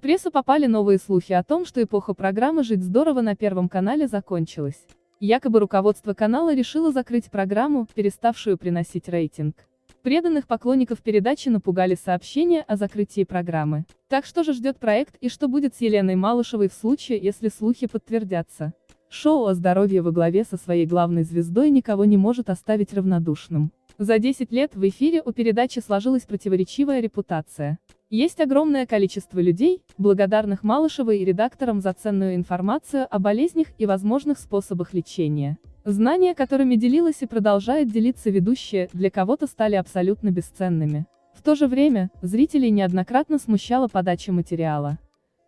В прессу попали новые слухи о том, что эпоха программы «Жить здорово» на Первом канале закончилась. Якобы руководство канала решило закрыть программу, переставшую приносить рейтинг. Преданных поклонников передачи напугали сообщения о закрытии программы. Так что же ждет проект и что будет с Еленой Малышевой в случае, если слухи подтвердятся? Шоу о здоровье во главе со своей главной звездой никого не может оставить равнодушным. За 10 лет в эфире у передачи сложилась противоречивая репутация. Есть огромное количество людей, благодарных Малышевой и редакторам за ценную информацию о болезнях и возможных способах лечения. Знания, которыми делилась и продолжает делиться ведущая, для кого-то стали абсолютно бесценными. В то же время, зрителей неоднократно смущала подача материала.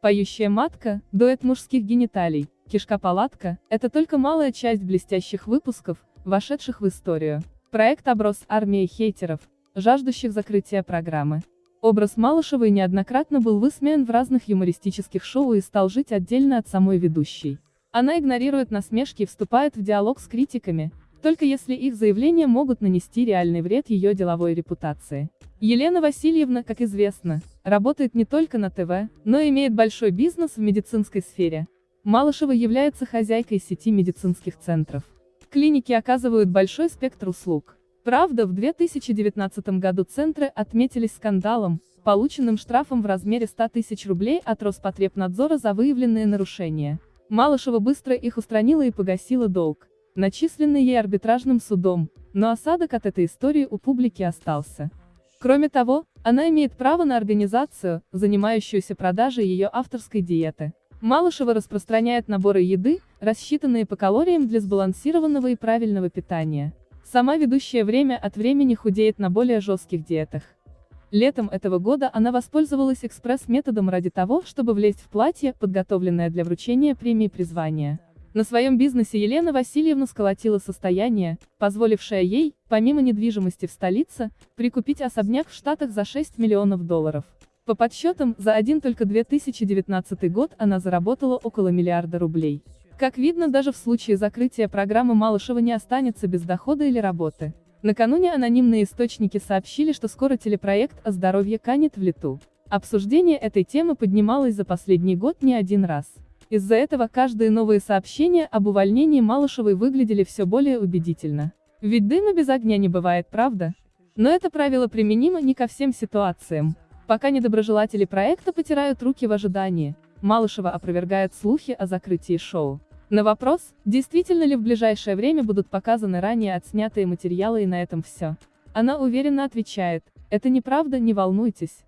Поющая матка, дуэт мужских гениталий, кишка-палатка – это только малая часть блестящих выпусков, вошедших в историю. Проект оброс армией хейтеров, жаждущих закрытия программы. Образ Малышевой неоднократно был высмеян в разных юмористических шоу и стал жить отдельно от самой ведущей. Она игнорирует насмешки и вступает в диалог с критиками, только если их заявления могут нанести реальный вред ее деловой репутации. Елена Васильевна, как известно, работает не только на ТВ, но и имеет большой бизнес в медицинской сфере. Малышева является хозяйкой сети медицинских центров. Клиники оказывают большой спектр услуг. Правда, в 2019 году центры отметились скандалом, полученным штрафом в размере 100 тысяч рублей от Роспотребнадзора за выявленные нарушения. Малышева быстро их устранила и погасила долг, начисленный ей арбитражным судом, но осадок от этой истории у публики остался. Кроме того, она имеет право на организацию, занимающуюся продажей ее авторской диеты. Малышева распространяет наборы еды, рассчитанные по калориям для сбалансированного и правильного питания. Сама ведущая время от времени худеет на более жестких диетах. Летом этого года она воспользовалась экспресс-методом ради того, чтобы влезть в платье, подготовленное для вручения премии призвания. На своем бизнесе Елена Васильевна сколотила состояние, позволившее ей, помимо недвижимости в столице, прикупить особняк в Штатах за 6 миллионов долларов. По подсчетам, за один только 2019 год она заработала около миллиарда рублей. Как видно, даже в случае закрытия программы Малышева не останется без дохода или работы. Накануне анонимные источники сообщили, что скоро телепроект о здоровье канет в лету. Обсуждение этой темы поднималось за последний год не один раз. Из-за этого каждые новые сообщения об увольнении Малышевой выглядели все более убедительно. Ведь дыма без огня не бывает, правда? Но это правило применимо не ко всем ситуациям. Пока недоброжелатели проекта потирают руки в ожидании, Малышева опровергает слухи о закрытии шоу. На вопрос, действительно ли в ближайшее время будут показаны ранее отснятые материалы и на этом все. Она уверенно отвечает, это неправда, не волнуйтесь.